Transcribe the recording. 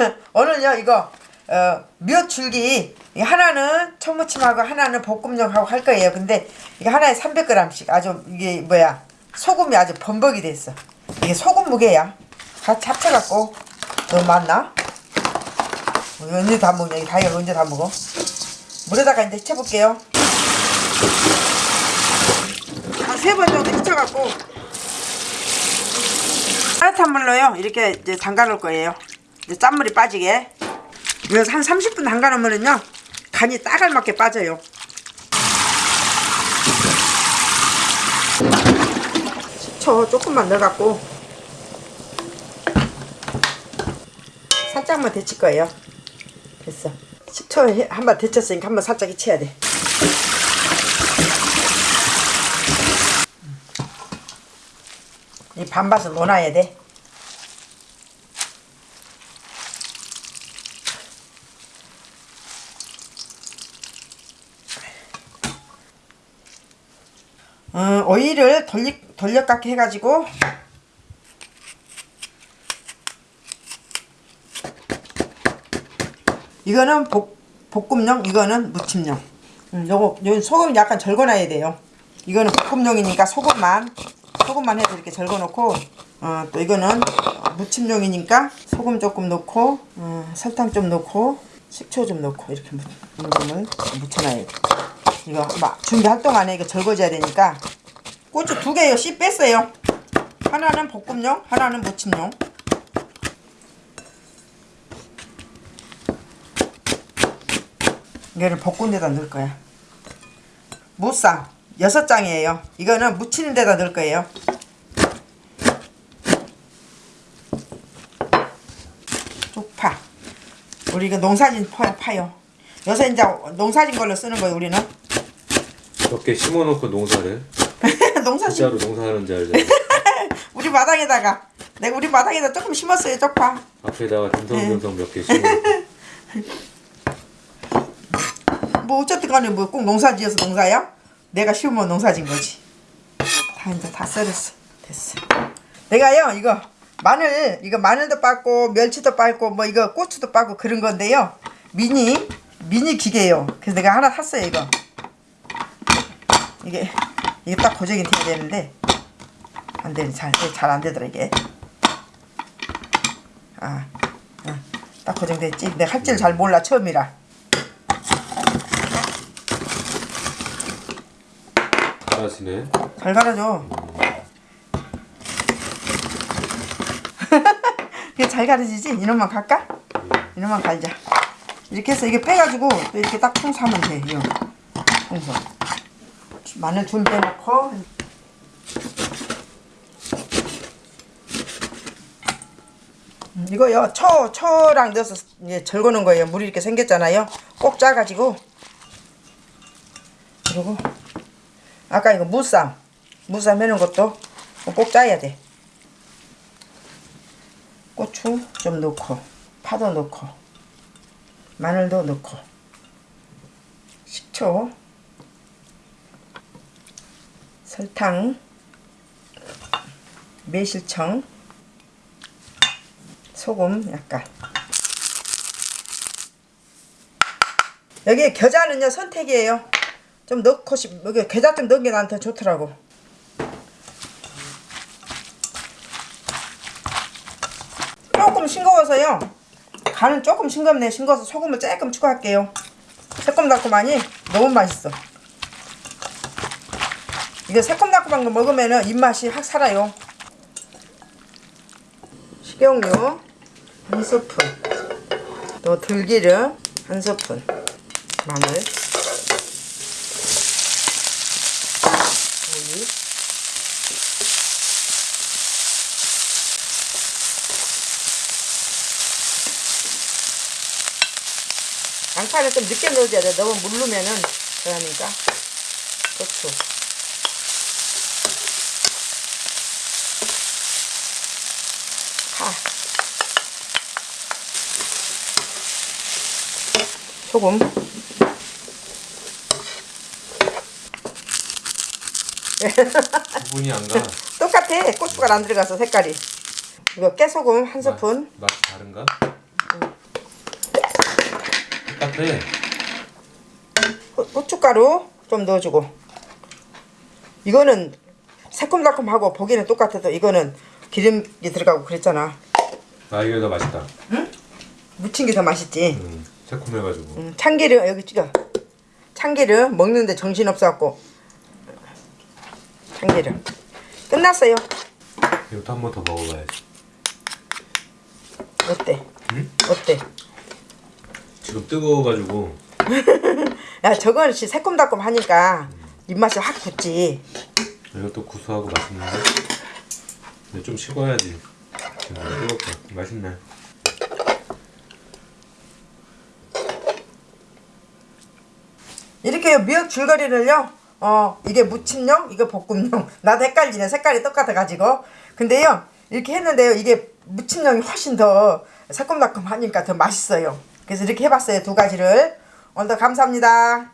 오늘요 이거 어, 몇 줄기 이 하나는 청무침하고 하나는 볶음용하고 할 거예요. 근데 이게 하나에 300g씩 아주 이게 뭐야 소금이 아주 범벅이 됐어. 이게 소금 무게야. 같이 합쳐갖고 너무 많나? 어, 언제 다 먹냐? 이 다이가 언제 다 먹어? 물에다가 이제 hit쳐볼게요. 한 세 번 정도 hit쳐갖고 따뜻한 물로요 이렇게 이제 담가 놓을 거예요. 짠물이 빠지게. 이거 한 30분 담가 놓으면은요 간이 딱 알맞게 빠져요. 식초 조금만 넣어갖고 살짝만 데칠 거예요. 됐어. 식초 한번 데쳤으니까 한번 살짝 데쳐야 돼. 이 반밭을 넣어놔야 돼. 어, 오이를 돌려, 돌려깎기 해가지고. 이거는 볶, 볶음용 이거는 무침용. 음, 요거 요 소금 약간 절거놔야 돼요. 이거는 볶음용이니까 소금만 소금만 해서 이렇게 절거놓고 어, 또 이거는 무침용이니까 소금 조금 넣고 어, 설탕 좀 넣고 식초 좀 넣고 이렇게 무, 을 묻혀놔야 돼 이거 막 준비할 동안 에 이거 절거져야 되니까 고추 두 개요. 씨 뺐어요. 하나는 볶음용 하나는 무침용. 이거를 볶은 데다 넣을 거야. 무쌍 여섯 장이에요. 이거는 무치는 데다 넣을 거예요. 쪽파. 우리 이거 농사진 파, 파요. 요새 이제 농사진 걸로 쓰는 거예요 우리는 몇 개 심어놓고 농사를? 농사진 진짜로 농사하는 줄 알잖아. 우리 마당에다가. 내가 우리 마당에다 조금 심었어요 쪽파. 앞에다가 듬성듬성 몇 개 심어놓고. 뭐 어쨌든 간에 뭐 꼭 농사 지어서 농사야? 내가 심으면 농사 진 거지. 다 이제 다 썰었어. 됐어. 내가요 이거 마늘 이거 마늘도 빻고 멸치도 빻고 뭐 이거 고추도 빻고 그런 건데요. 미니 미니 기계예요. 그래서 내가 하나 샀어요 이거 이게 이게 딱 고정이 돼야 되는데 안 되네 잘잘 안 되더라 이게 아, 아, 딱 고정됐지 내가 할 줄 잘 몰라 처음이라 잘하시네 잘 갈아줘. 이게 잘 가르지지? 이놈만 갈까? 이놈만 갈자. 이렇게 해서 이게 빼가지고 또 이렇게 딱 풍수하면 돼. 이거. 풍수. 마늘 준비해놓고. 음, 이거요 초 초랑 넣어서 이제 절거는 거예요. 물이 이렇게 생겼잖아요. 꼭 짜가지고. 그리고 아까 이거 무쌈 무쌈 해놓은 것도 꼭 짜야 돼. 고추 좀 넣고 파도 넣고 마늘도 넣고. 식초 설탕 매실청 소금 약간. 여기 겨자는요 선택이에요. 좀 넣고 싶 여기 겨자 좀 넣은 게 나한테 좋더라고. 조금 싱거워서요. 간은 조금 싱겁네. 싱거워서 소금을 조금 추가할게요. 새콤달콤하니 너무 맛있어 이게 새콤달콤한 거 먹으면 입맛이 확 살아요. 식용유 한 스푼. 또 들기름 한 스푼. 마늘. 오이. 양파는 좀 늦게 넣어줘야 돼. 너무 물르면은 그러니까. 고추 소금. 구분이 안 가. 똑같아. 고추가 안 들어가서 색깔이. 이거 깨소금 한 스푼. 맛이 다른가? 딱해. 후- 후춧가루 좀 넣어주고. 이거는 새콤달콤하고 보기는 똑같아도 이거는 기름이 들어가고 그랬잖아. 아 이게 더 맛있다. 무친 게 더 맛있지. 음, 새콤해가지고. 음, 참기름 여기 찍어 참기름 먹는데 정신없어갖고 참기름 끝났어요 이것도 한 번 더 먹어봐야지. 어때? 응? 어때? 지금 뜨거워가지고 야 저건 씨 새콤달콤 하니까 입맛이 확 붙지 이것도 구수하고 맛있는데. 근데 좀 식어야지. 지금 뜨겁다. 맛있네. 이렇게 미역 줄거리를요. 어 이게 무침용 이거 볶음용. 나도 헷갈리네. 색깔이 똑같아가지고. 근데요 이렇게 했는데요. 이게 무침용이 훨씬 더 새콤달콤하니까 더 맛있어요. 그래서 이렇게 해봤어요. 두 가지를. 오늘도 감사합니다